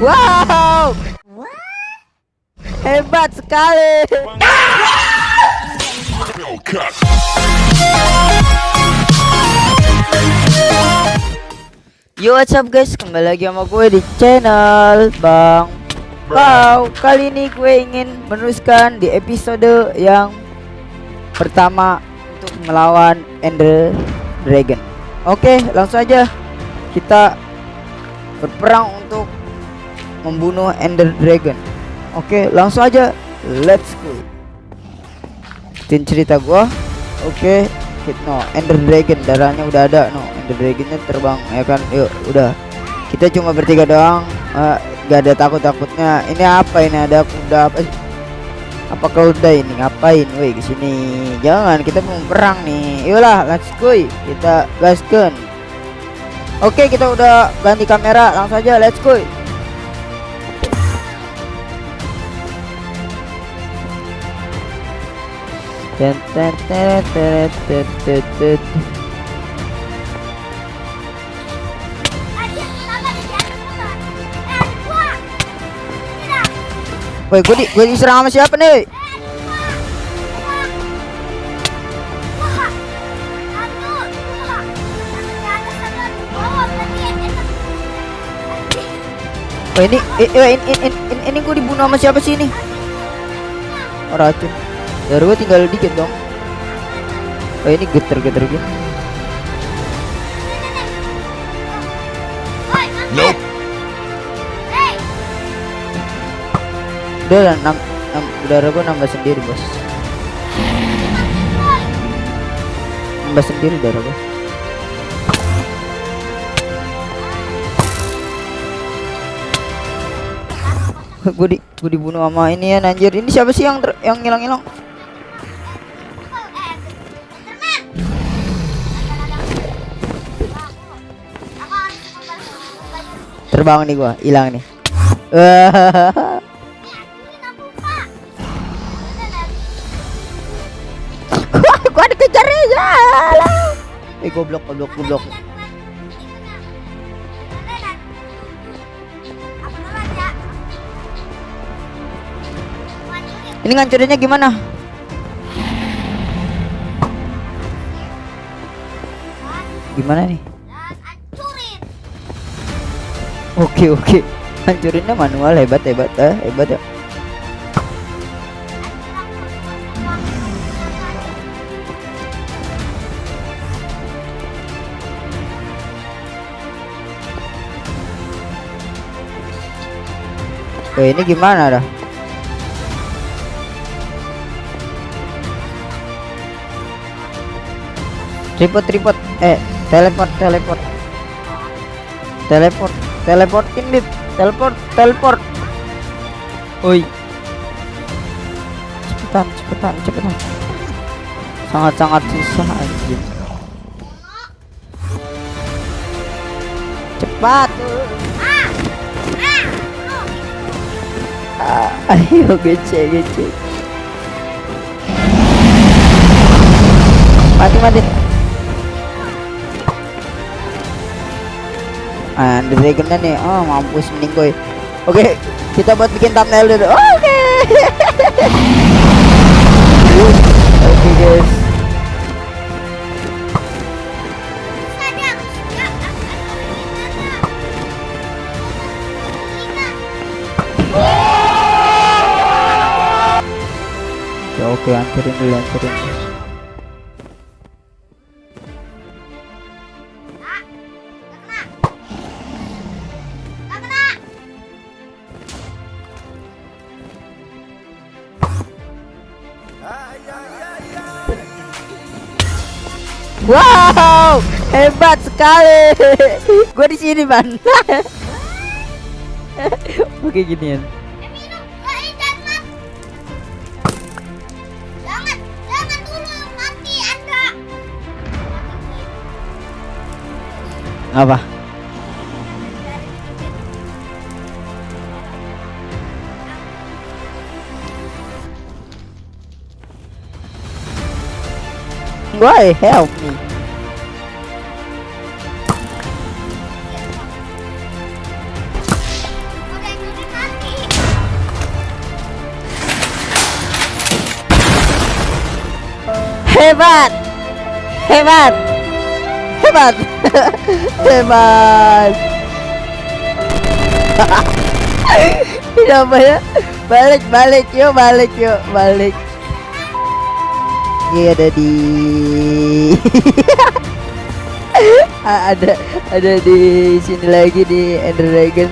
Wow. Hebat sekali. Yo what's up guys kembali lagi sama gue di channel Bang Pau Kali ini gue ingin meneruskan di episode yang pertama untuk melawan Ender Dragon Oke langsung aja kita berperang untuk membunuh Ender Dragon. Oke langsung aja. Let's go. Ikutin cerita gua. Oke hit no Ender Dragon. Darahnya udah ada no. Ender Dragonnya terbang ya kan? Yuk udah. Kita cuma bertiga doang. Uh, gak ada takut takutnya ini apa ini? Ada kuda apa? Apa kuda ini? Ngapain? Woi ke sini jangan kita mau perang nih. Yolah let's go. Kita gaskan oke kita udah ganti kamera. Langsung aja let's go Ten, ten. Woi, gue di gue diserang sama siapa nih? Woi, ini ini ini, ini, ini gue dibunuh sama siapa sih ini? Oh, racun. Darah gue tinggal dikit dong. Oh, ini geter-geter gitu. Nope. Udah lah, nam, nam, darah gue nambah sendiri bos. Nambah sendiri darah gue. gue di gue dibunuh sama ini ya anjir ini siapa sih yang ter- yang ngilang-ngilang terbang nih gua hilang nih. Gua dikejar ya eh goblok goblok goblok. Ini ngancurinnya gimana? Gimana nih oke oke. Hancurinnya manual hebat hebat eh hebat ya. Wah ini gimana dah? Tripod tripod. Eh teleport teleport. Teleport teleportin dit teleport teleport. Oi. Cepetan cepetan cepetan. Sangat sangat susah anjir cepat. Ah, ayo gece gece. Mati mati ah the dragonnya nih oh mampus mending gue oke kita buat bikin thumbnail dulu. Oke. Oke guys. Ya oke hancurin dulu hancurin dulu. Wow, hebat sekali. Gue di sini, Ban. Oke ginian. Apa? Why, help me? Hey bạn Hey bạn Hey bạn Hey bạn Đi đâu vậy á? Balik balik yuk balik yuk balik. Ini ada di ada ada di sini lagi di Ender Dragon.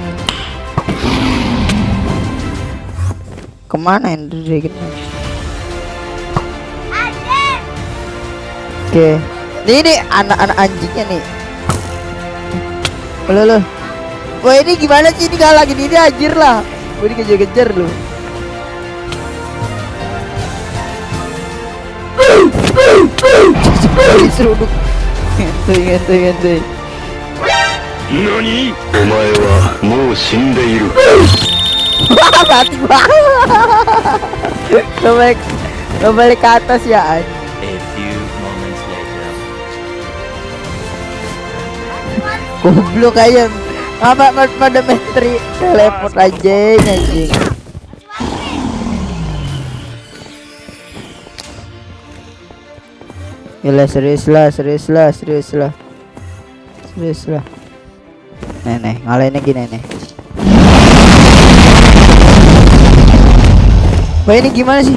Ke mana Ender Dragon? Oke. Ini nih anak-anak anjingnya nih. Halo, halo. Wah ini gimana sih ini gak lagi ini anjir lah Gue dikejar-kejar lu seruduk ngentuy ngentuy ngentuy NANI? Omae Goblok aja Apa pada menteri teleport aja anjing Gila serius lah serius lah serius lah. Serius lah. Nenek ngalahinnya gini nenek Wah ini gimana sih?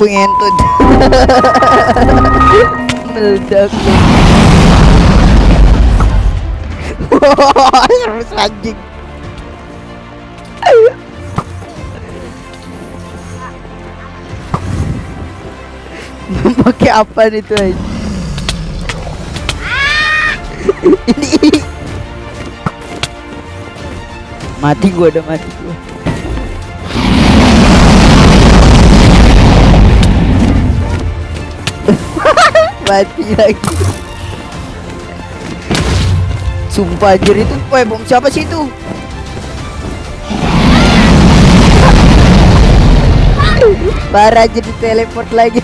Pengentut. Meledak. Wah anjing Pakai apa nih tuh Ini Mati gua udah mati gua. Mati lagi. Sumpah anjir itu Woi bom siapa sih itu parah jadi teleport lagi.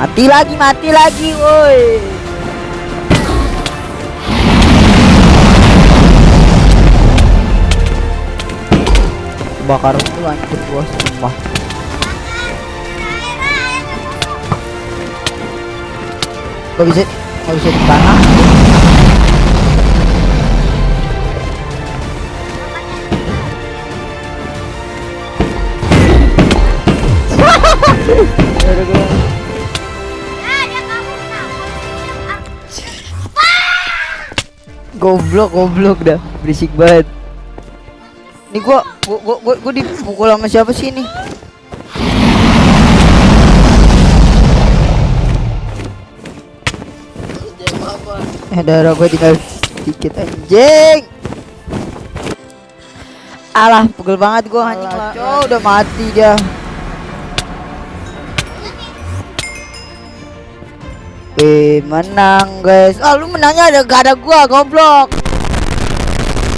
Mati lagi, mati lagi, woi. Bakar itu hancur gua sumpah. Gak bisa, gak bisa di tanah. Ada gua. Goblok, goblok dah. Berisik banget. Ini gua gua gua gua, gua dipukul sama siapa sih ini? Eh darah gua tinggal sedikit anjing. Alah, pukul banget gua anjing lah. Cok, udah mati dia. Eh menang guys Ah lu menangnya ada gak ada gua goblok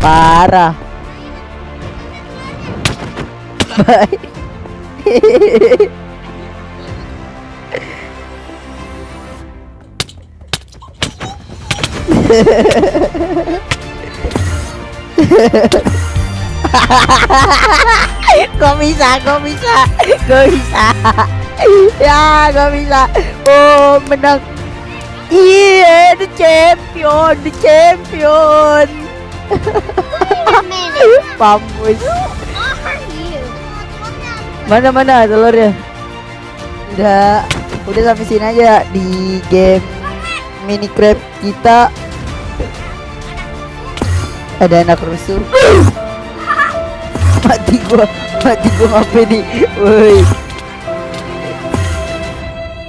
Parah với có visa có visa có visa yeah, dạ, có visa ô mình đang yeah the champion the champion bầm rồi Mana mana telurnya? Udah, udah sampai sini aja di game Minecraft kita. Ada anak rusuh. mati gua, mati gua ngapain nih? Woi.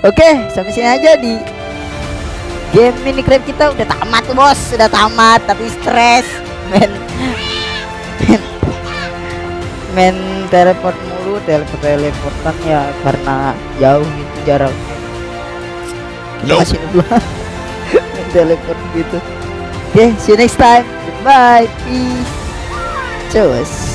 Oke, sampai sini aja di game Minecraft kita udah tamat bos, sudah tamat tapi stres, men. men, men teleport mulu, teleport teleportan ya karena jauh gitu jaraknya. Masih dulu. Main telepon gitu. Oke, see you next time. Goodbye. Peace. Cus.